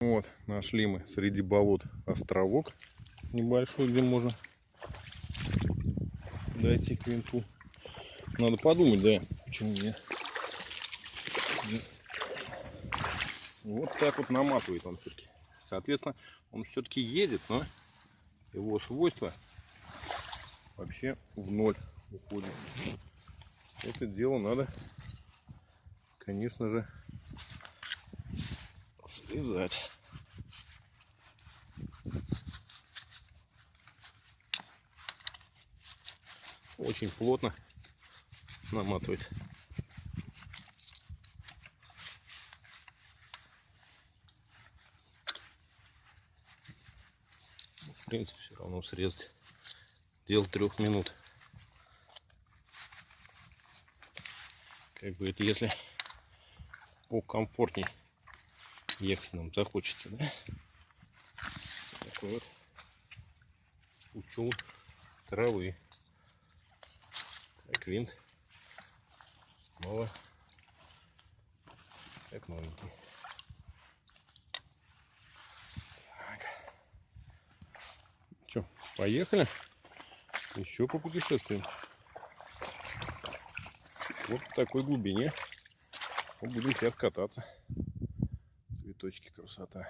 Вот, нашли мы среди болот островок небольшой, где можно дойти к винту. Надо подумать, да, почему нет. Вот так вот наматывает он все-таки. Соответственно, он все-таки едет, но его свойства вообще в ноль уходят. Это дело надо, конечно же, слезать. Очень плотно наматывает. В принципе, все равно срезать. Дело трех минут. Как бы это если покомфортней ехать нам захочется, да? Такой вот учел травы. Так винт снова как новенький. Так. Че, поехали? Еще попутешествуем. Вот в такой глубине мы будем сейчас кататься. Цветочки, красота.